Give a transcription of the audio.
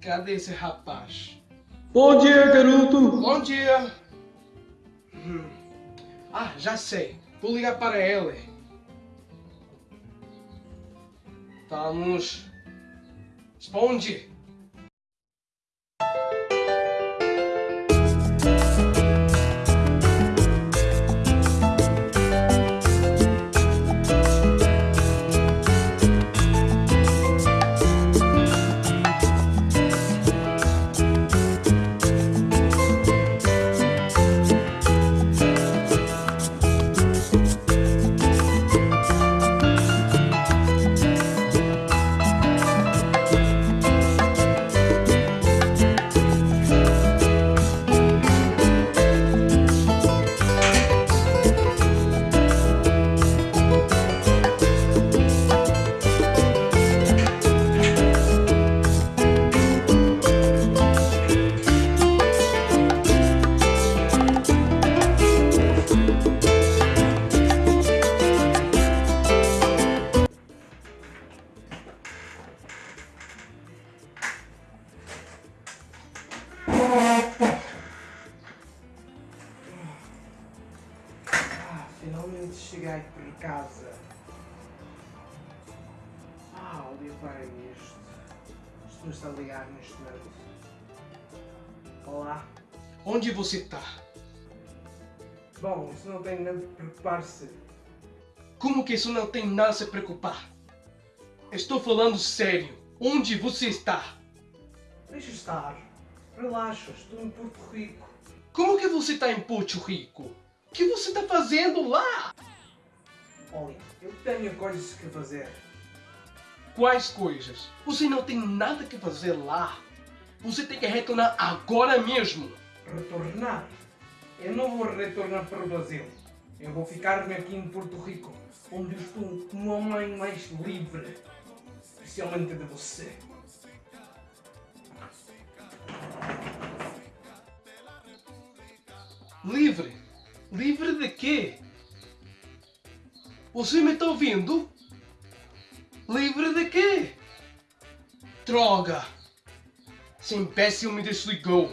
Cadê esse rapaz? Bom dia, garoto! Bom dia! Hum. Ah, já sei. Vou ligar para ele. Vamos. Responde! Finalmente cheguei por casa. Ah, olha para isto. Isto não está a ligar neste momento. Olá. Onde você está? Bom, isso não tem nada de preocupar-se. Como que isso não tem nada a se preocupar? Estou falando sério. Onde você está? Deixa estar. Relaxa, estou em Porto Rico. Como que você está em Porto Rico? O que você está fazendo lá? Olha, eu tenho coisas que fazer. Quais coisas? Você não tem nada que fazer lá. Você tem que retornar agora mesmo. Retornar? Eu não vou retornar para o Brasil. Eu vou ficar-me aqui em Porto Rico, onde estou como homem mais livre. Especialmente de você. Livre? Livre de quê? Você me está ouvindo? Livre de quê? Droga! Esse imbecil me desligou.